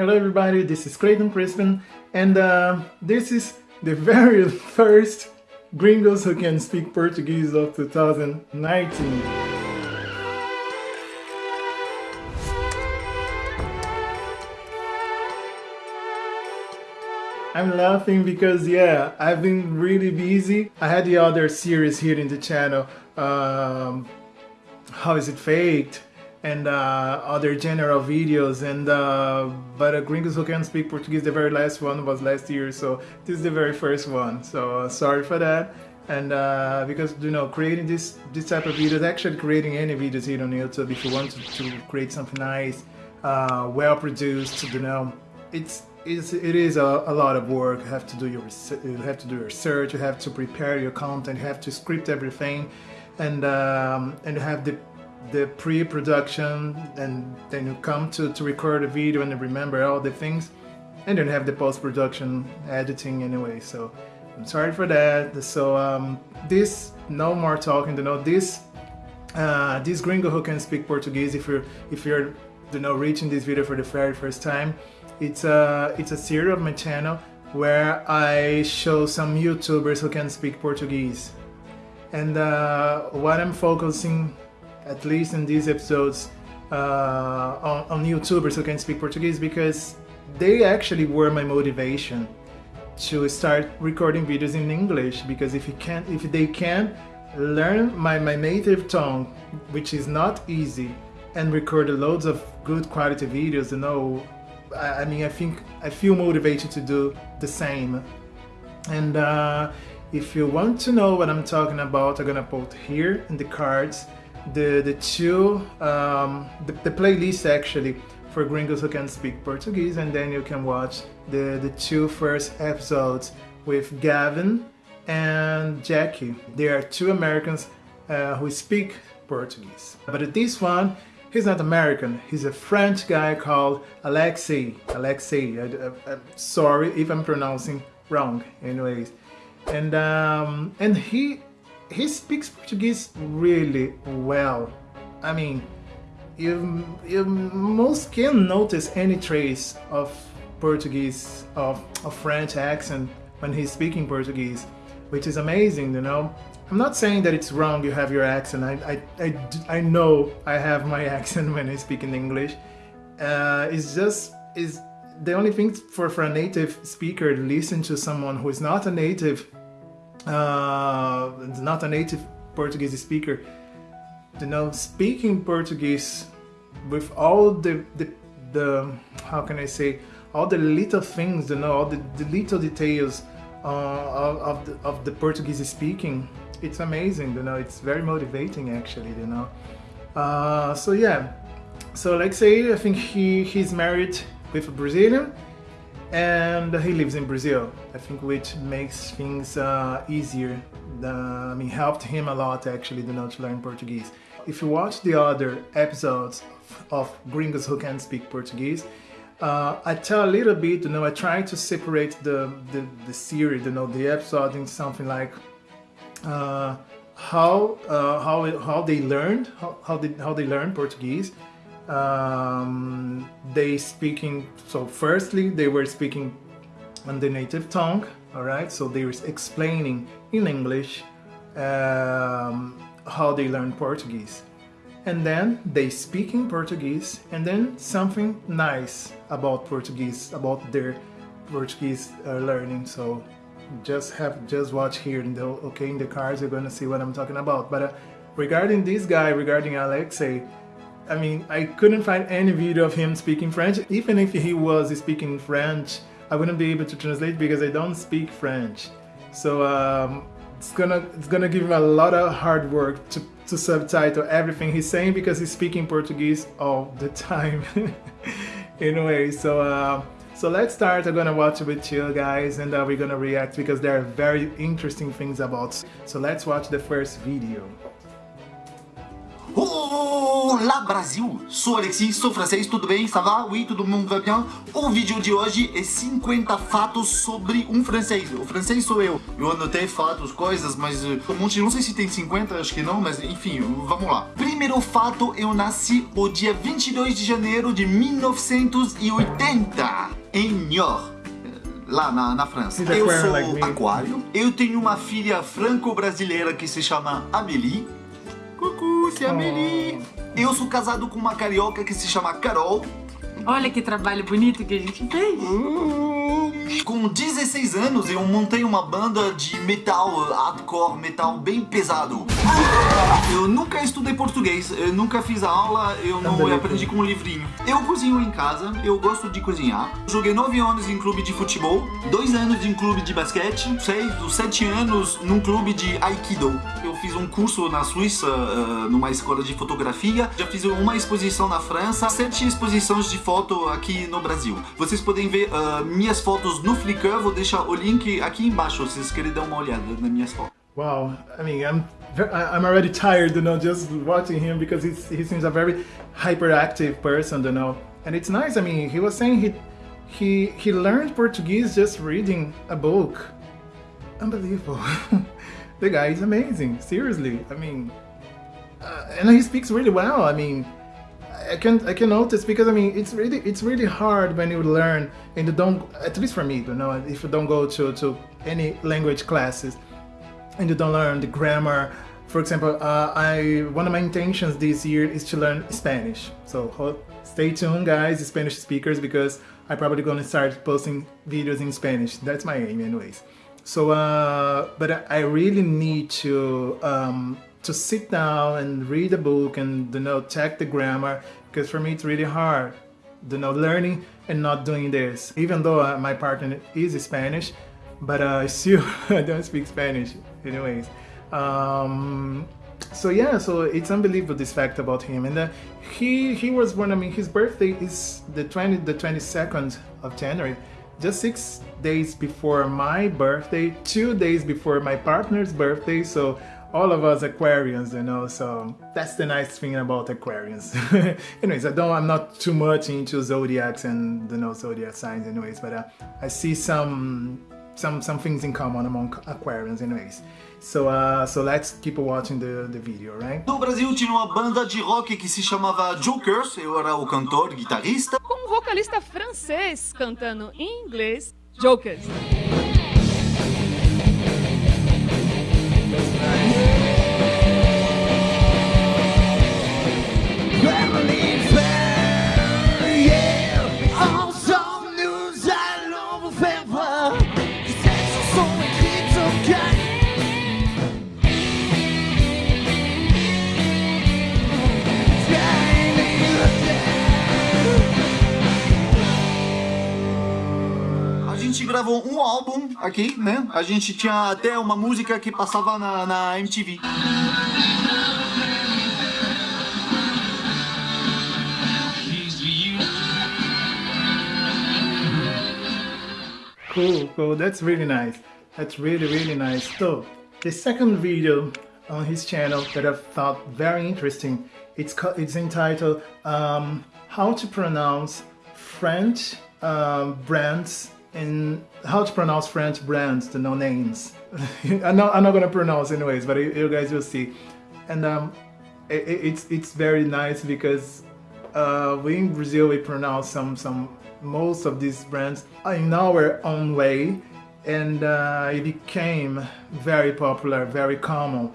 Hello everybody, this is Clayton Crispin and uh, this is the very first Gringos Who Can Speak Portuguese of 2019. I'm laughing because yeah, I've been really busy. I had the other series here in the channel, um, How is it faked? And uh, other general videos and uh, but uh, Gringos Who can't Speak Portuguese, the very last one was last year, so this is the very first one, so uh, sorry for that. And uh, because you know, creating this this type of videos, actually creating any videos here on YouTube, if you want to, to create something nice, uh, well produced, you know, it's it's, it is a, a, lot of work. You have to do your you have to do your research. You have to prepare your content. You have to script everything, and um, and have the the pre-production and then you come to, to record a video and remember all the things and then have the post-production editing anyway so I'm sorry for that. So um, this no more talking you know this uh, this gringo who can speak Portuguese if you're if you're you know reaching this video for the very first time it's a it's a series of my channel where I show some YouTubers who can speak Portuguese. And uh, what I'm focusing at least in these episodes, uh, on, on YouTubers who can speak Portuguese because they actually were my motivation to start recording videos in English because if you can't, if they can learn my, my native tongue, which is not easy, and record loads of good quality videos, you know, I, I mean, I think I feel motivated to do the same. And uh, if you want to know what I'm talking about, I'm gonna put here in the cards the the two um, the, the playlist actually for gringos who can speak Portuguese and then you can watch the the two first episodes with Gavin and Jackie. They are two Americans uh, who speak Portuguese. But this one, he's not American. He's a French guy called Alexei. Alexei. I, am sorry if I'm pronouncing wrong. Anyways, and um, and he he speaks Portuguese really well. I mean, you, you most can notice any trace of Portuguese, of, a French accent when he's speaking Portuguese, which is amazing, you know. I'm not saying that it's wrong you have your accent. I, I, I, I know I have my accent when I speak in English. Uh, it's just, is the only thing for, for a native speaker to listen to someone who is not a native uh, not a native Portuguese speaker, you know, speaking Portuguese with all the, the, the how can I say, all the little things, you know, all the, the little details uh, of, of, the, of the Portuguese speaking, it's amazing, you know, it's very motivating actually, you know. Uh, so yeah, so like I say, I think he, he's married with a Brazilian and he lives in Brazil. I think which makes things uh, easier. I mean, helped him a lot actually, you not to learn Portuguese. If you watch the other episodes of Gringos Who Can Speak Portuguese, uh, I tell a little bit, you know, I try to separate the, the, the series, you know, the episode in something like uh, how, uh, how, how they learned, how, how, they, how they learn Portuguese, um, they speaking so firstly they were speaking on the native tongue all right? So they were explaining in English um, how they learn Portuguese. And then they speak in Portuguese and then something nice about Portuguese about their Portuguese uh, learning. So just have just watch here in the okay in the cards you're gonna see what I'm talking about. But uh, regarding this guy regarding Alexei I mean, I couldn't find any video of him speaking French. Even if he was speaking French, I wouldn't be able to translate because I don't speak French. So um, it's gonna it's gonna give him a lot of hard work to, to subtitle everything he's saying because he's speaking Portuguese all the time. anyway, so uh, so let's start. I'm gonna watch it with you guys and uh, we're gonna react because there are very interesting things about. So let's watch the first video. Oh! Olá Brasil! Sou Alexis, sou francês, tudo bem? Ça va? Oui, todo mundo vai bem? O vídeo de hoje é 50 fatos sobre um francês. O francês sou eu. Eu anotei fatos, coisas, mas uh, um monte, não sei se tem 50, acho que não, mas enfim, vamos lá. Primeiro fato, eu nasci o dia 22 de janeiro de 1980, em Niort lá na, na França. Eu sou like aquário. Eu tenho uma filha franco-brasileira que se chama Amélie. Cucu, se é Amélie. Eu sou casado com uma carioca que se chama Carol. Olha que trabalho bonito que a gente fez. Com 16 anos eu montei uma banda de metal, hardcore, metal bem pesado. Eu nunca estudei português, eu nunca fiz aula, eu não aprendi com um livrinho. Eu cozinho em casa, eu gosto de cozinhar. Joguei 9 anos em clube de futebol, 2 anos em clube de basquete, 6 7 anos num clube de Aikido. Eu fiz um curso na Suíça, uh, numa escola de fotografia. Já fiz uma exposição na França, 7 exposições de foto aqui no Brasil. Vocês podem ver uh, minhas fotos no Flickr, vou deixar o link aqui embaixo se vocês querem dar uma olhada nas minhas fotos. Wow, I mean, I'm I'm already tired, you know, just watching him because he's, he seems a very hyperactive person, you know. And it's nice. I mean, he was saying he he he learned Portuguese just reading a book. Unbelievable. the guy is amazing. Seriously. I mean, uh, and he speaks really well. I mean, I can I can notice because I mean it's really it's really hard when you learn and you don't at least for me you know if you don't go to to any language classes and you don't learn the grammar. For example, uh, I one of my intentions this year is to learn Spanish. So stay tuned, guys, Spanish speakers, because I'm probably going to start posting videos in Spanish. That's my aim, anyways. So, uh, but I really need to um, to sit down and read a book and you know check the grammar because for me it's really hard you know learning and not doing this. Even though uh, my partner is Spanish but uh, still I don't speak Spanish anyways. Um, so yeah so it's unbelievable this fact about him. And uh, he he was born I mean his birthday is the 20 the 22nd of January just six days before my birthday two days before my partner's birthday so all of us Aquarians, you know, so that's the nice thing about Aquarians. anyways, I don't, I'm not too much into zodiacs and, you know, zodiac signs anyways, but uh, I see some some some things in common among Aquarians anyways. So, uh, so let's keep watching the, the video, right? No Brasil tinha uma banda de rock que se chamava Jokers, eu era o cantor, guitarrista. Com um vocalista francês cantando em inglês, Jokers. Gravou um álbum aqui, né? A gente tinha até uma música que passava na, na MTV. Cool, cool. That's really nice. That's really, really nice. So, the second video on his channel that I thought very interesting, it's, it's entitled um, How to Pronounce French Brands and how to pronounce French brands, the no names. I'm not I'm not gonna pronounce anyways, but you, guys will see. And um, it, it's it's very nice because uh, we in Brazil we pronounce some some most of these brands in our own way, and uh, it became very popular, very common.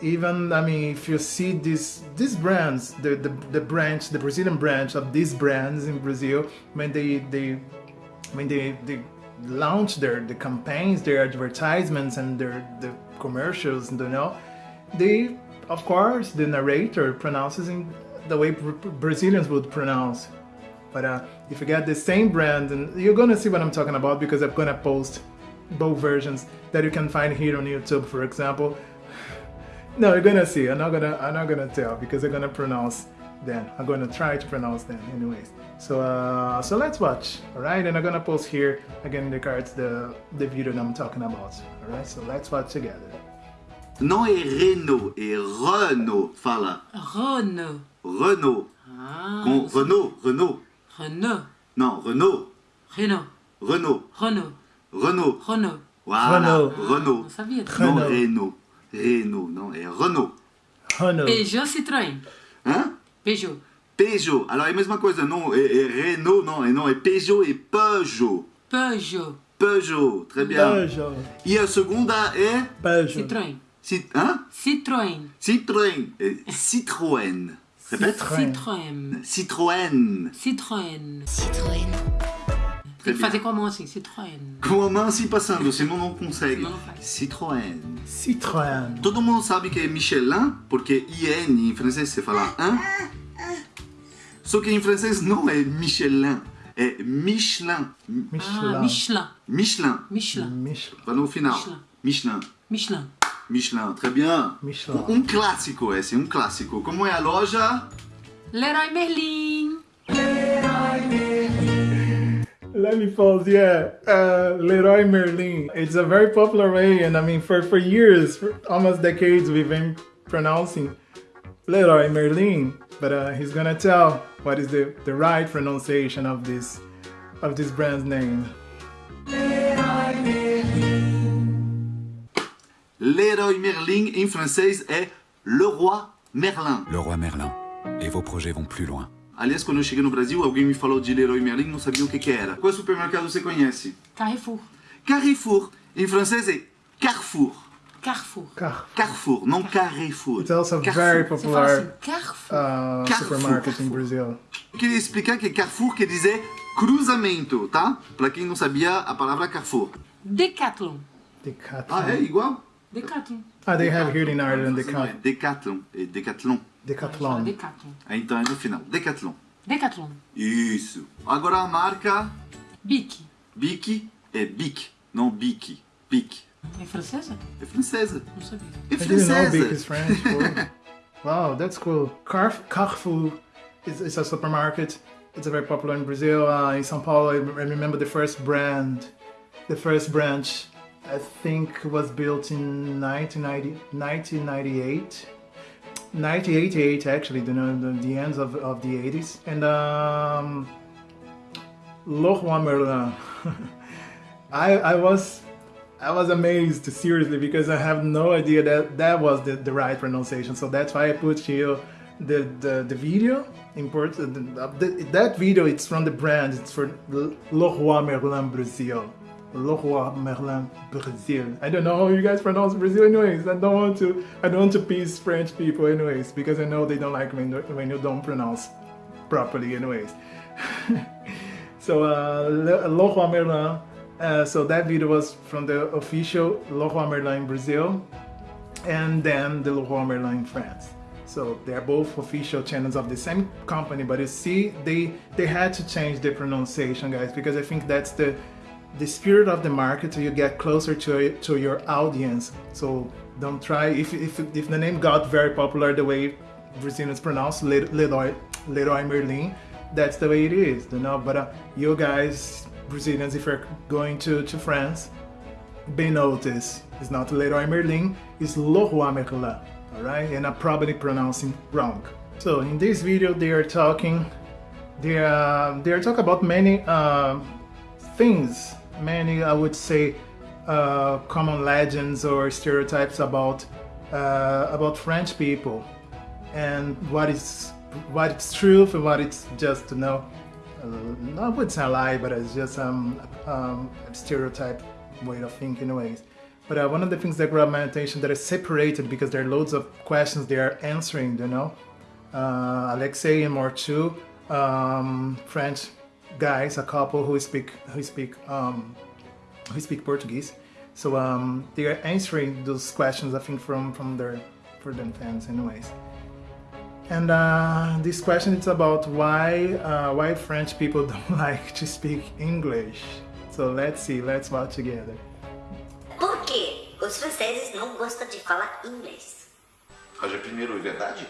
Even I mean, if you see these these brands, the, the the branch, the Brazilian branch of these brands in Brazil, when they they when they, they launch their the campaigns, their advertisements and their the commercials, you know, they of course the narrator pronounces in the way Brazilians would pronounce. But uh, if you get the same brand, and you're gonna see what I'm talking about because I'm gonna post both versions that you can find here on YouTube, for example. No, you're gonna see. I'm not gonna. I'm not gonna tell because I'm gonna pronounce them. I'm gonna try to pronounce them anyways. So uh, so let's watch, alright? And I'm gonna post here again in the cards the, the video that I'm talking about. Alright, so let's watch together. Não é Renault, é Renault, fala. Renault. Renault. Ah, Com Renault, Renault. Renault. Non, Renault. Renault. Renault. Renault. Renault. Renault. Voilà, Renault. Renault. Não sabia. Non, Renault. Renault. Renault, non, é Renault. Renault. Peugeot, Citroën. Hein? Peugeot. Peugeot. Alors é a mesma coisa, não é, é Renault, não, é, não, é Peugeot e Peugeot. Peugeot. Peugeot, très bien. Peugeot. E a segunda é... Peugeot. Citroën. Cit hein? Citroën. Citroën. Citroën. Répète. Citroën. Citroën. Citroën. Citroën. Citroën. Tem que fazer com a mão assim, Citroën? Com a mão assim passando, senão não consegue. Senão não. Citroën. Citroën. Todo mundo sabe que é Michelin, porque IN em francês você fala un. Só que em francês não é Michelin, é Michelin. Ah, Michelin. Michelin. Michelin. Michelin. Michelin. Vai no final. Michelin. Michelin. Michelin. Michelin, très bien. Michelin. Um clássico esse, um clássico. Como é a loja? Leroy Merlin. Let me pause. Yeah, uh, Leroy Merlin. It's a very popular way, and I mean, for for years, for almost decades, we've been pronouncing Leroy Merlin. But uh, he's gonna tell what is the the right pronunciation of this of this brand's name? Leroy Merlin em francês é Leroy Merlin. Leroy Merlin. Et vos projets vont plus loin. Aliás, quando eu cheguei no Brasil, alguém me falou de Leroy Merlin, não sabia o que que era. Qual supermercado você conhece? Carrefour. Carrefour. Em francês é Carrefour. Carrefour. Car- Carrefour, não Carrefour. It's also Carrefour. very assim, popular Carrefour. uh, Carrefour. supermarket in Brazil. Eu queria explicar que Carrefour quer dizer cruzamento, tá? Pra quem não sabia a palavra Carrefour. Decathlon. Decathlon. Ah, é igual? Decathlon. Ah, they have here in Ireland é Decathlon. Decathlon. É Decathlon. Decathlon. Decathlon. Ah, Então é no final. Decathlon. Decathlon. Isso. Agora a marca Bic. Bic é Bic, não Bic. Bic. É francesa? É francesa. Não sabia. É I didn't know Bic is francesa. Wow, that's cool. Carf- Carrefour is, is a supermarket. It's a very popular in Brazil. Uh, in São Paulo, I I remember the first brand, the first branch, I think was built in 1990, 1998. 1988 actually, the, the, the ends of, of the 80s. And um, Leroy Merlin. I, I was I was amazed seriously because I have no idea that that was the, the right pronunciation. So that's why I put here the the, the video. Import the, the, that video. It's from the brand. It's for Leroy Merlin Brazil. Leroy Merlin Brazil. I don't know how you guys pronounce Brazil, anyways. I don't want to. I don't want to piss French people, anyways, because I know they don't like when when you don't pronounce properly, anyways. So uh, Merlin. Uh, so that video was from the official Leroy Merlin in Brazil, and then the Leroy Merlin in France. So they're both official channels of the same company, but you see, they they had to change the pronunciation, guys, because I think that's the the spirit of the market. So you get closer to to your audience. So don't try if if if the name got very popular the way Brazilians pronounce Le- Leroy Leroy Merlin, that's the way it is, you know. But uh, you guys, Brazilians, if you're going to, to France, be noticed. It's not Leroy Merlin, it's Leroy Merlin, all right? And I'm probably pronouncing wrong. So in this video, they are talking, they are, they are talking about many uh, things, many, I would say, uh, common legends or stereotypes about uh, about French people and what is what it's truth and what it's just you know I wouldn't say a lie but it's just um, um, a stereotype way of thinking ways but uh, one of the things that grabbed my attention that is separated because there are loads of questions they are answering you know uh, Alexei and more two um, French guys a couple who speak who speak um, who speak Portuguese. So um, they are answering those questions, I think, from from their for them fans, anyways. And uh, this question is about why uh, why French people don't like to speak English. So let's see, let's watch together. Por quê? Os franceses não gostam de falar inglês. Roger, primeiro, é verdade?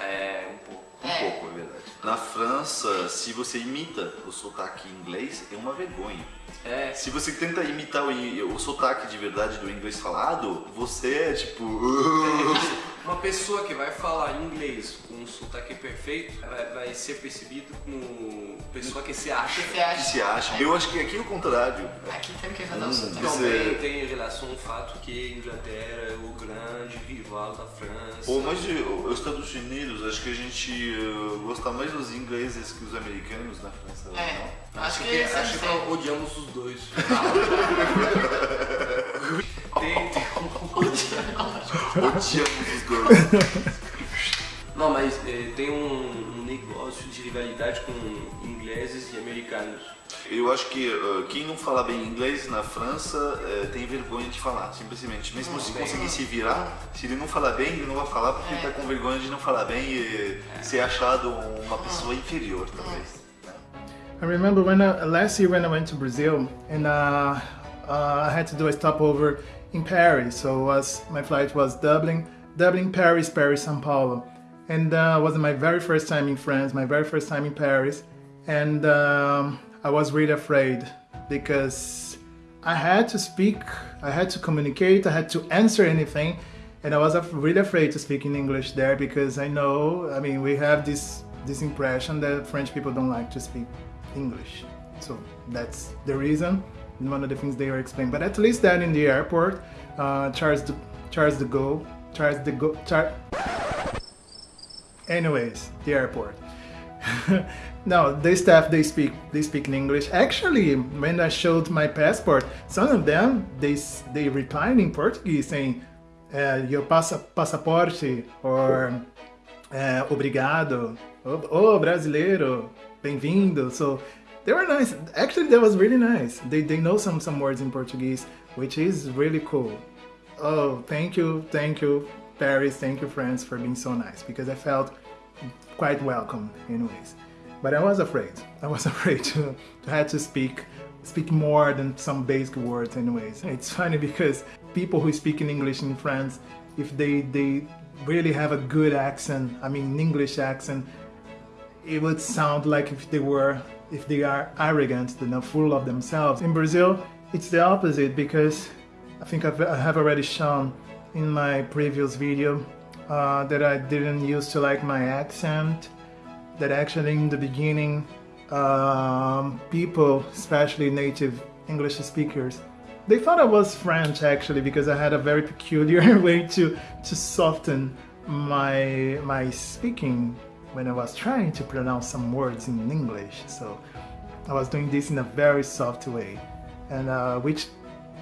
É, um pouco. Um pouco, é verdade. Na França, se você imita o sotaque inglês, é uma vergonha. É, Se você tenta imitar o, o sotaque de verdade do inglês falado, você é tipo. Uma pessoa que vai falar inglês com um sotaque perfeito vai, vai ser percebido como pessoa que se acha. Que acha? se acham. Eu acho que aqui é o contrário. Aqui tem que o Hum, sotaque. Também tem relação ao fato que a Inglaterra é o grande rival da França. Pô, mas de- os Estados Unidos, acho que a gente eh, gosta mais dos ingleses que os americanos na França. É, não? acho que que, acho que odiamos os dois. tem, tem um- Odiamos os dois. Não, mas eh, tem um, um negócio de rivalidade com ingleses e americanos. Eu acho que eh, quem não fala bem inglês na França eh, tem vergonha de falar, simplesmente. Mesmo se conseguir se virar, se ele não falar bem, ele não vai falar porque ele tá com vergonha de não falar bem e ser achado uma pessoa inferior, talvez. né? I remember when I, last year when I went to Brazil and uh, uh, I had to do a stopover in Paris. So was my flight was Dublin, Dublin, Paris, Paris, São Paulo, and uh, was my very first time in France, my very first time in Paris, and um, I was really afraid because I had to speak, I had to communicate, I had to answer anything, and I was really afraid to speak in English there because I know, I mean, we have this this impression that French people don't like to speak English. So that's the reason, one of the things they were explaining. But at least that in the airport, uh, Charles de, Charles de Gaulle, Charles de Gaulle, Char- anyways, the airport. no, the staff they speak they speak in English. Actually, when I showed my passport, some of them they they replied in Portuguese saying uh, "your passa, passaporte" or uh, "obrigado," "oh, oh brasileiro, bem-vindo." So they were nice. Actually, that was really nice. They they know some some words in Portuguese, which is really cool. Oh, thank you, thank you, Paris, thank you, France, for being so nice because I felt quite welcome, anyways. But I was afraid. I was afraid to, to have to speak speak more than some basic words, anyways. It's funny because people who speak in English in France, if they they really have a good accent, I mean English accent, it would sound like if they were if they are arrogant you know full of themselves. In brazil it's the opposite because i think I've, i have already shown in my previous video uh, that i didn't used to like my accent that actually in the beginning um, people especially native english speakers they thought i was french actually because i had a very peculiar way to to soften my my speaking when I was trying to pronounce some words in English. So I was doing this in a very soft way, and uh, which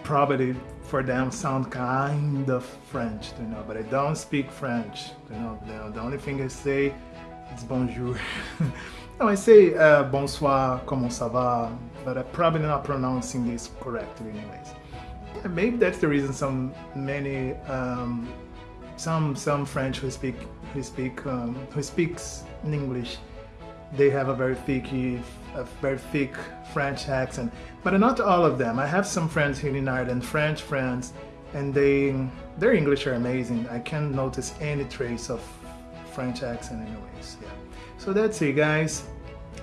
probably for them sound kind of French, you know. But I don't speak French, you know. The, only thing I say is bonjour. no, I say uh, bonsoir, comment ça va, but I'm probably not pronouncing this correctly, anyways. Maybe that's the reason some many um, some some French who speak who speak um, who speaks in English, they have a very thick a very thick French accent. But not all of them. I have some friends here in Ireland, French friends, and they their English are amazing. I can't notice any trace of French accent, anyways. Yeah. So that's it, guys.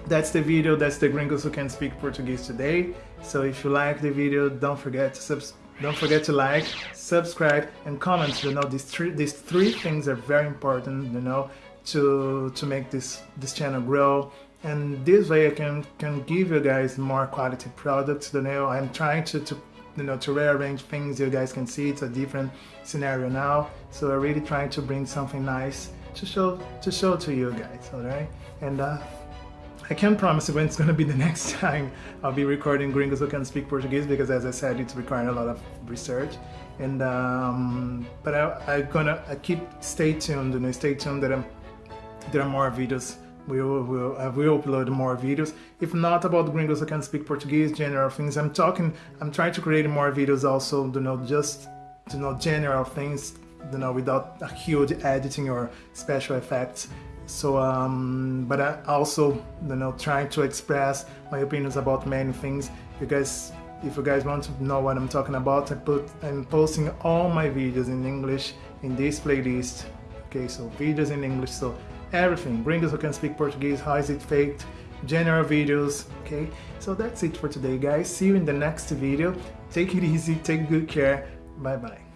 That's the video. That's the Gringos who can speak Portuguese today. So if you like the video, don't forget to subs- don't forget to like, subscribe, and comment. You know these three these three things are very important. You know to to make this this channel grow. And this way I can can give you guys more quality products. You know I'm trying to to you know to rearrange things. You guys can see it's a different scenario now. So I'm really trying to bring something nice to show to show to you guys. All right, and. uh I can't promise you when it's gonna be the next time I'll be recording Gringos Who Can Speak Portuguese because, as I said, it's requiring a lot of research. And um, but I, I'm gonna I keep stay tuned and stay tuned that I'm, there are more videos. We will, will I will upload more videos. If not about Gringos I Can Speak Portuguese, general things. I'm talking. I'm trying to create more videos also. You know, just you know general things. You know, without a huge editing or special effects. So, um, but I also, you know, trying to express my opinions about many things. You guys, if you guys want to know what I'm talking about, I put, I'm posting all my videos in English in this playlist. Okay, so videos in English, so everything. Gringos who can speak Portuguese, how is it faked, general videos. Okay, so that's it for today, guys. See you in the next video. Take it easy, take good care. Bye bye.